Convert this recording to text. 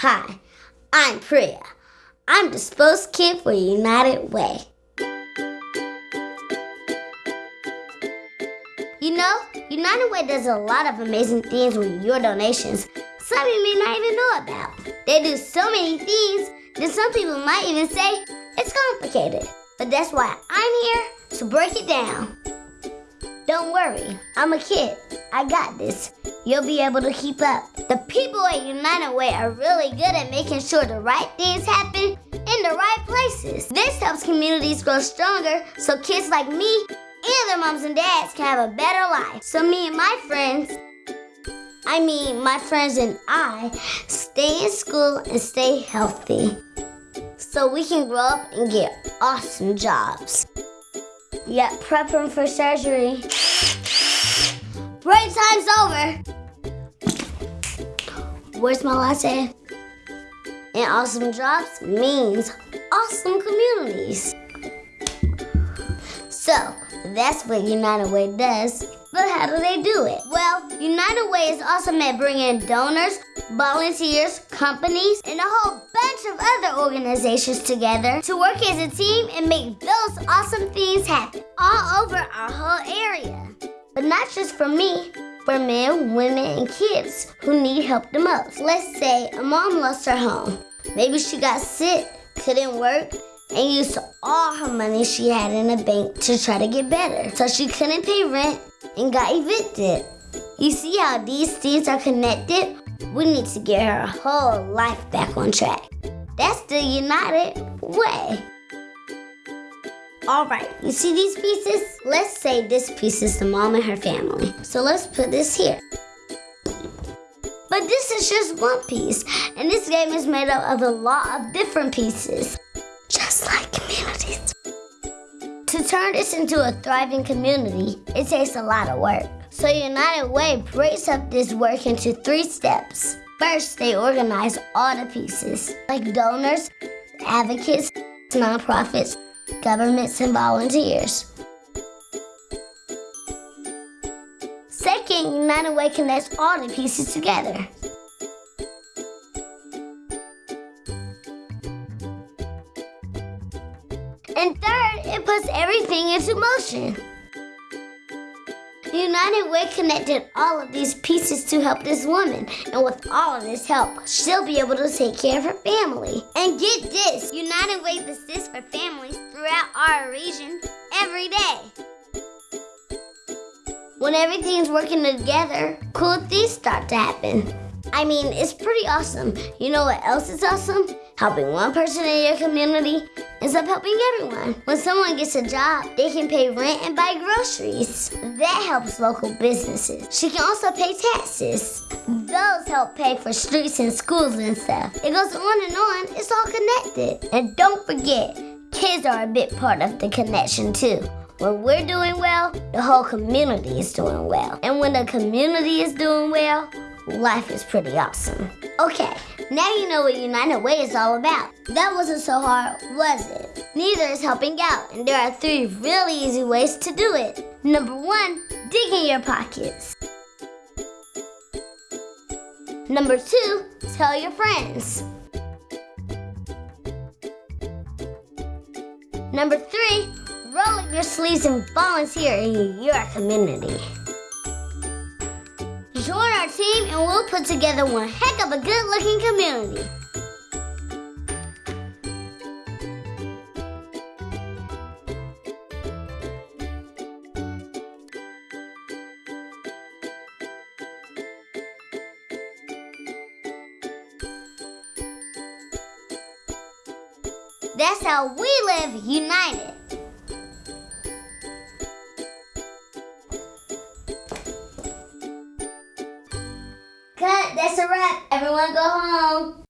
Hi, I'm Priya. I'm the spokes kid for United Way. You know, United Way does a lot of amazing things with your donations. Some you may not even know about. They do so many things that some people might even say it's complicated. But that's why I'm here to break it down. Don't worry, I'm a kid. I got this. You'll be able to keep up. The people at United Way are really good at making sure the right things happen in the right places. This helps communities grow stronger so kids like me and their moms and dads can have a better life. So me and my friends, I mean my friends and I, stay in school and stay healthy. So we can grow up and get awesome jobs. Yep, prepping for surgery. Break time's over. Where's my latte? And awesome jobs means awesome communities. So, that's what United Way does. But how do they do it? Well, United Way is awesome at bringing donors, volunteers, companies, and a whole bunch of other organizations together to work as a team and make those awesome things happen all over our whole area. But not just for me, for men, women, and kids who need help the most. Let's say a mom lost her home. Maybe she got sick, couldn't work, and used all her money she had in the bank to try to get better. So she couldn't pay rent and got evicted. You see how these things are connected? We need to get her whole life back on track. That's the United Way. All right, you see these pieces? Let's say this piece is the mom and her family. So let's put this here. But this is just one piece, and this game is made up of a lot of different pieces, just like communities. To turn this into a thriving community, it takes a lot of work. So United Way breaks up this work into three steps. First, they organize all the pieces, like donors, advocates, nonprofits, governments, and volunteers. Second, United Way connects all the pieces together. And third, it puts everything into motion. United Way connected all of these pieces to help this woman. And with all of this help, she'll be able to take care of her family. And get this, United Way assists for families throughout our region every day. When everything's working together, cool things start to happen. I mean, it's pretty awesome. You know what else is awesome? Helping one person in your community ends up helping everyone. When someone gets a job, they can pay rent and buy groceries. That helps local businesses. She can also pay taxes. Those help pay for streets and schools and stuff. It goes on and on. It's all connected. And don't forget, kids are a big part of the connection too. When we're doing well, the whole community is doing well. And when the community is doing well, life is pretty awesome. Okay, now you know what United Way is all about. That wasn't so hard, was it? Neither is helping out, and there are three really easy ways to do it. Number one, dig in your pockets. Number two, tell your friends. Number three, roll up your sleeves and volunteer in your community. Join our team and we'll put together one heck of a good looking community. That's how we live united. That's a wrap. Everyone go home.